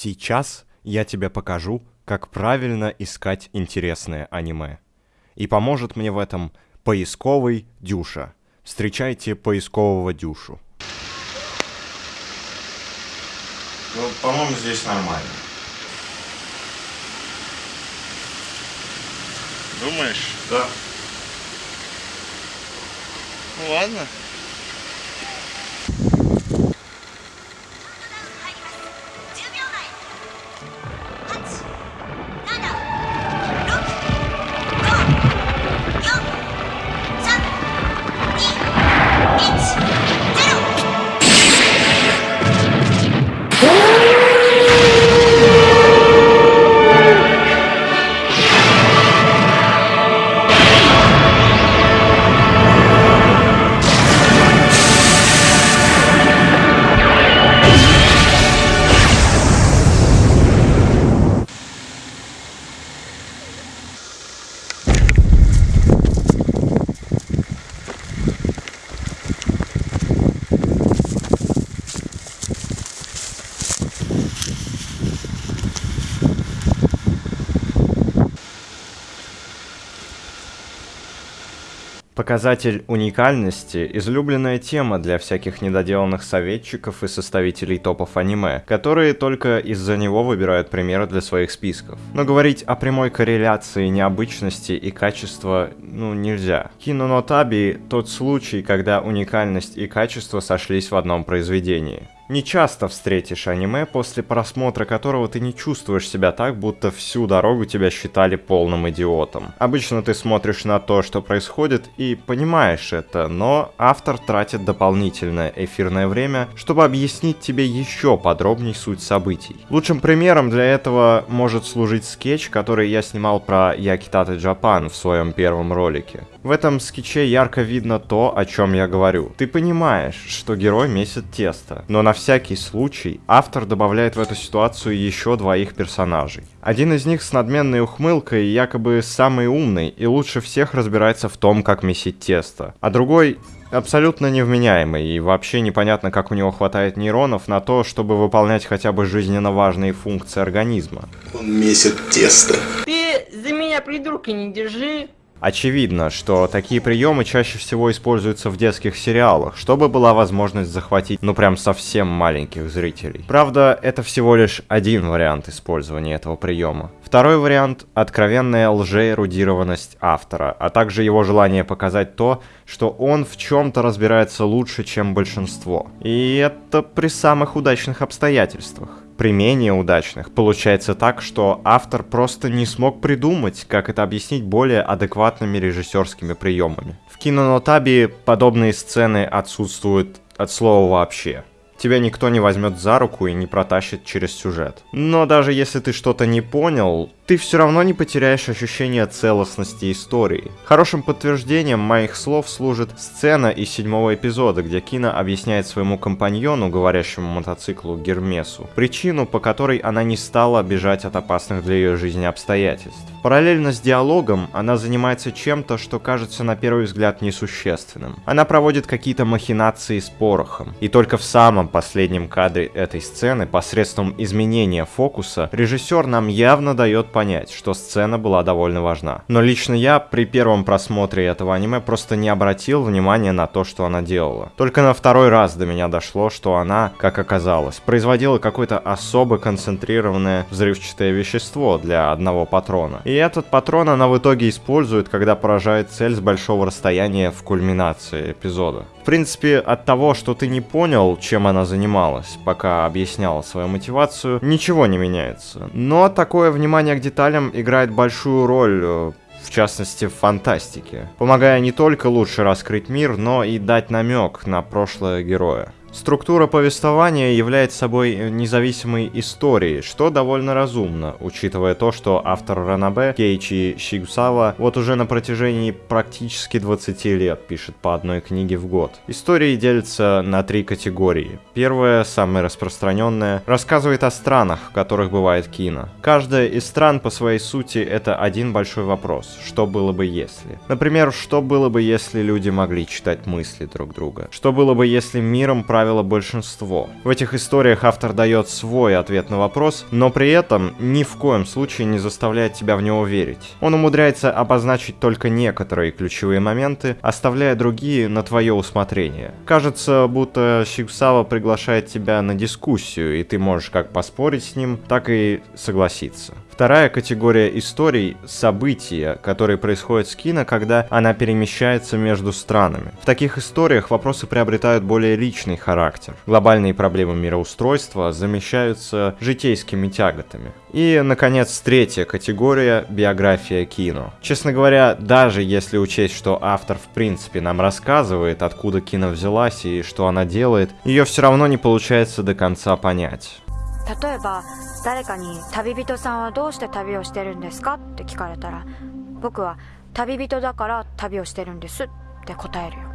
Сейчас я тебе покажу, как правильно искать интересное аниме. И поможет мне в этом поисковый Дюша. Встречайте поискового Дюшу. Ну, по-моему, здесь нормально. Думаешь? Да. Ну ладно. Показатель уникальности – излюбленная тема для всяких недоделанных советчиков и составителей топов аниме, которые только из-за него выбирают примеры для своих списков. Но говорить о прямой корреляции необычности и качества, ну, нельзя. Кинонотаби – тот случай, когда уникальность и качество сошлись в одном произведении. Не часто встретишь аниме, после просмотра которого ты не чувствуешь себя так, будто всю дорогу тебя считали полным идиотом. Обычно ты смотришь на то, что происходит, и понимаешь это, но автор тратит дополнительное эфирное время, чтобы объяснить тебе еще подробней суть событий. Лучшим примером для этого может служить скетч, который я снимал про Якитата Джапан в своем первом ролике. В этом скетче ярко видно то, о чем я говорю. Ты понимаешь, что герой месит тесто, но на всякий случай автор добавляет в эту ситуацию еще двоих персонажей. Один из них с надменной ухмылкой якобы самый умный и лучше всех разбирается в том, как месить тесто, а другой абсолютно невменяемый, и вообще непонятно, как у него хватает нейронов на то, чтобы выполнять хотя бы жизненно важные функции организма. Он месит тесто. Ты за меня придурка не держи. Очевидно, что такие приемы чаще всего используются в детских сериалах, чтобы была возможность захватить ну прям совсем маленьких зрителей. Правда, это всего лишь один вариант использования этого приема. Второй вариант – откровенная лжеэрудированность автора, а также его желание показать то, что он в чем-то разбирается лучше, чем большинство. И это при самых удачных обстоятельствах при менее удачных получается так, что автор просто не смог придумать, как это объяснить более адекватными режиссерскими приемами. В кинонотабе подобные сцены отсутствуют от слова вообще тебя никто не возьмет за руку и не протащит через сюжет. Но даже если ты что-то не понял, ты все равно не потеряешь ощущение целостности истории. Хорошим подтверждением моих слов служит сцена из седьмого эпизода, где Кина объясняет своему компаньону, говорящему мотоциклу Гермесу, причину, по которой она не стала бежать от опасных для ее жизни обстоятельств. Параллельно с диалогом она занимается чем-то, что кажется на первый взгляд несущественным. Она проводит какие-то махинации с порохом. И только в самом последнем кадре этой сцены, посредством изменения фокуса, режиссер нам явно дает понять, что сцена была довольно важна. Но лично я при первом просмотре этого аниме просто не обратил внимания на то, что она делала. Только на второй раз до меня дошло, что она, как оказалось, производила какое-то особо концентрированное взрывчатое вещество для одного патрона. И этот патрон она в итоге использует, когда поражает цель с большого расстояния в кульминации эпизода. Принципе, от того, что ты не понял, чем она занималась, пока объясняла свою мотивацию, ничего не меняется. Но такое внимание к деталям играет большую роль э, в частности в фантастике, помогая не только лучше раскрыть мир, но и дать намек на прошлое героя. Структура повествования является собой независимой историей, что довольно разумно, учитывая то, что автор Ранабе, Кейчи Шигусава, вот уже на протяжении практически 20 лет пишет по одной книге в год. Истории делятся на три категории. Первая, самая распространенная, рассказывает о странах, в которых бывает кино. Каждая из стран по своей сути это один большой вопрос, что было бы если. Например, что было бы если люди могли читать мысли друг друга? Что было бы если миром правил правило, большинство. В этих историях автор дает свой ответ на вопрос, но при этом ни в коем случае не заставляет тебя в него верить. Он умудряется обозначить только некоторые ключевые моменты, оставляя другие на твое усмотрение. Кажется, будто Сигусава приглашает тебя на дискуссию, и ты можешь как поспорить с ним, так и согласиться. Вторая категория историй — события, которые происходят с кино, когда она перемещается между странами. В таких историях вопросы приобретают более личный характер. Глобальные проблемы мироустройства замещаются житейскими тяготами. И, наконец, третья категория — биография кино. Честно говоря, даже если учесть, что автор в принципе нам рассказывает, откуда кино взялась и что она делает, ее все равно не получается до конца понять. 例えば誰かに「旅人さんはどうして旅をしてるんですか?」って聞かれたら僕は「旅人だから旅をしてるんです」って答えるよ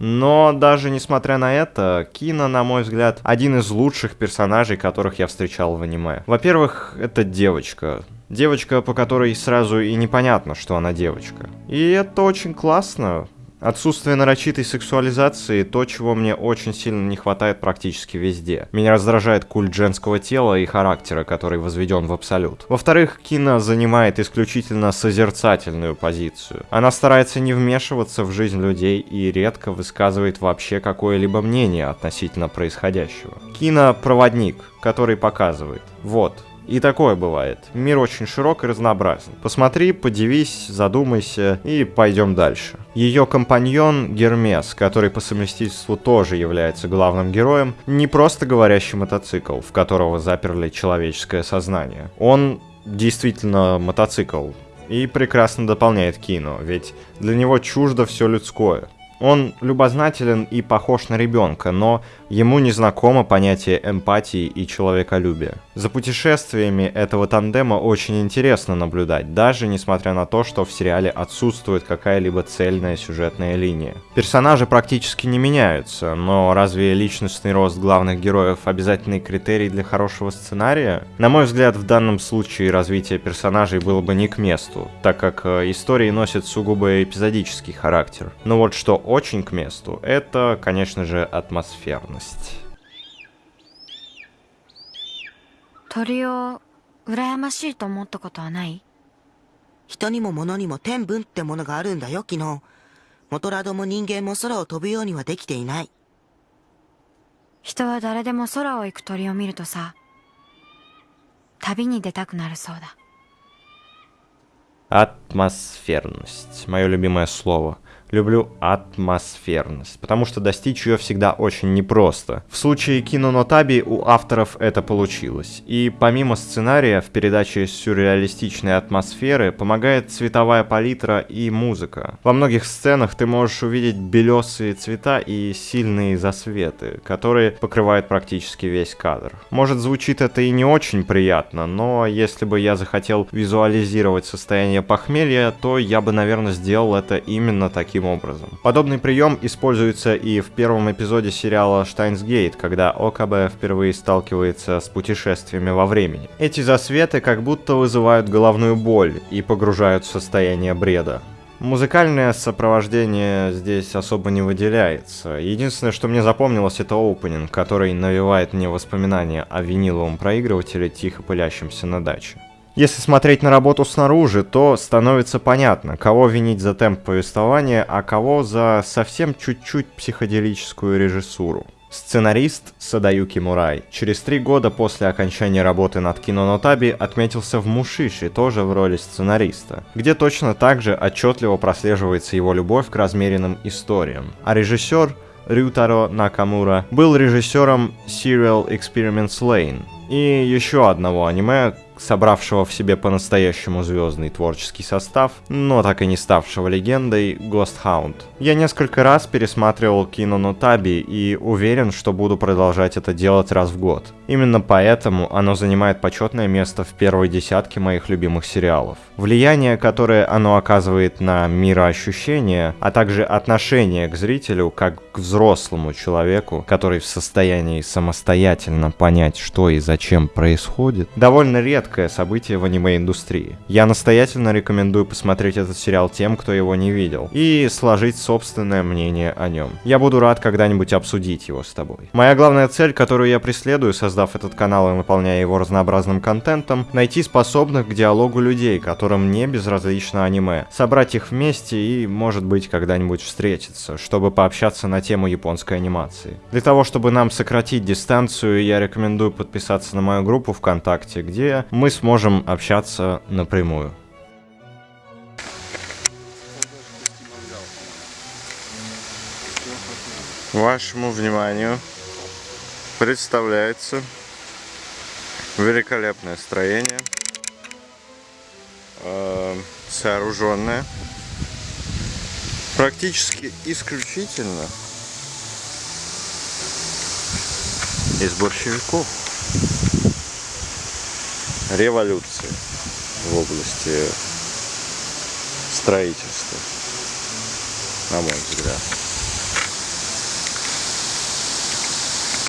Но даже несмотря на это, Кина, на мой взгляд, один из лучших персонажей, которых я встречал в аниме. Во-первых, это девочка. Девочка, по которой сразу и непонятно, что она девочка. И это очень классно. Отсутствие нарочитой сексуализации – то, чего мне очень сильно не хватает практически везде. Меня раздражает культ женского тела и характера, который возведен в абсолют. Во-вторых, Кина занимает исключительно созерцательную позицию. Она старается не вмешиваться в жизнь людей и редко высказывает вообще какое-либо мнение относительно происходящего. Кина – проводник, который показывает. Вот, и такое бывает. Мир очень широк и разнообразен. Посмотри, подивись, задумайся и пойдем дальше. Ее компаньон Гермес, который по совместительству тоже является главным героем, не просто говорящий мотоцикл, в которого заперли человеческое сознание. Он действительно мотоцикл и прекрасно дополняет кино, ведь для него чуждо все людское. Он любознателен и похож на ребенка, но ему не знакомо понятие эмпатии и человеколюбия. За путешествиями этого тандема очень интересно наблюдать, даже несмотря на то, что в сериале отсутствует какая-либо цельная сюжетная линия. Персонажи практически не меняются, но разве личностный рост главных героев обязательный критерий для хорошего сценария? На мой взгляд, в данном случае развитие персонажей было бы не к месту, так как э, истории носят сугубо эпизодический характер. Но вот что очень к месту, это, конечно же, атмосферность. 鳥を羨ましいと思ったことはない人にも物にも天分ってものがあるんだよ、昨日。モトラドも人間も空を飛ぶようにはできていない。人は誰でも空を行く鳥を見るとさ旅に出たくなるそうだ Атмосферность. Мое любимое слово. Люблю атмосферность, потому что достичь ее всегда очень непросто. В случае Кино Нотаби у авторов это получилось. И помимо сценария, в передаче сюрреалистичной атмосферы помогает цветовая палитра и музыка. Во многих сценах ты можешь увидеть белесые цвета и сильные засветы, которые покрывают практически весь кадр. Может звучит это и не очень приятно, но если бы я захотел визуализировать состояние похмелья, то я бы, наверное, сделал это именно таким образом. Подобный прием используется и в первом эпизоде сериала Штайнсгейт, когда ОКБ впервые сталкивается с путешествиями во времени. Эти засветы как будто вызывают головную боль и погружают в состояние бреда. Музыкальное сопровождение здесь особо не выделяется. Единственное, что мне запомнилось, это опенинг, который навевает мне воспоминания о виниловом проигрывателе, тихо пылящемся на даче. Если смотреть на работу снаружи, то становится понятно, кого винить за темп повествования, а кого за совсем чуть-чуть психоделическую режиссуру. Сценарист Садаюки Мурай через три года после окончания работы над Кино Нотаби отметился в Мушиши, тоже в роли сценариста, где точно так же отчетливо прослеживается его любовь к размеренным историям. А режиссер Рютаро Накамура был режиссером Serial Experiments Lane и еще одного аниме, собравшего в себе по-настоящему звездный творческий состав, но так и не ставшего легендой, Ghost Hound. Я несколько раз пересматривал кино Нотаби и уверен, что буду продолжать это делать раз в год. Именно поэтому оно занимает почетное место в первой десятке моих любимых сериалов. Влияние, которое оно оказывает на мироощущение, а также отношение к зрителю как к взрослому человеку, который в состоянии самостоятельно понять, что и зачем происходит, довольно редко редкое событие в аниме-индустрии. Я настоятельно рекомендую посмотреть этот сериал тем, кто его не видел, и сложить собственное мнение о нем. Я буду рад когда-нибудь обсудить его с тобой. Моя главная цель, которую я преследую, создав этот канал и наполняя его разнообразным контентом, найти способных к диалогу людей, которым не безразлично аниме, собрать их вместе и, может быть, когда-нибудь встретиться, чтобы пообщаться на тему японской анимации. Для того, чтобы нам сократить дистанцию, я рекомендую подписаться на мою группу ВКонтакте, где мы сможем общаться напрямую. Вашему вниманию представляется великолепное строение, э, сооруженное практически исключительно из борщевиков революции в области строительства, на мой взгляд.